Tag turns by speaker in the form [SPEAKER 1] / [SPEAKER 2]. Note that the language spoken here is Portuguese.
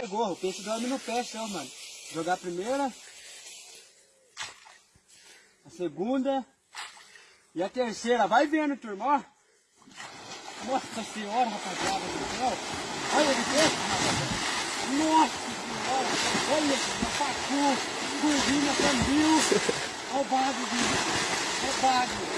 [SPEAKER 1] Pegou, o peixe dorme no pé seu, mano. Jogar a primeira. A segunda. E a terceira. Vai vendo, turma, ó. Nossa senhora, rapaziada do céu. Olha de peixe, rapaziada. Nossa senhora. Olha, pacu, turbina, cambil. Olha o Olha o bagulho. Olha o bagulho.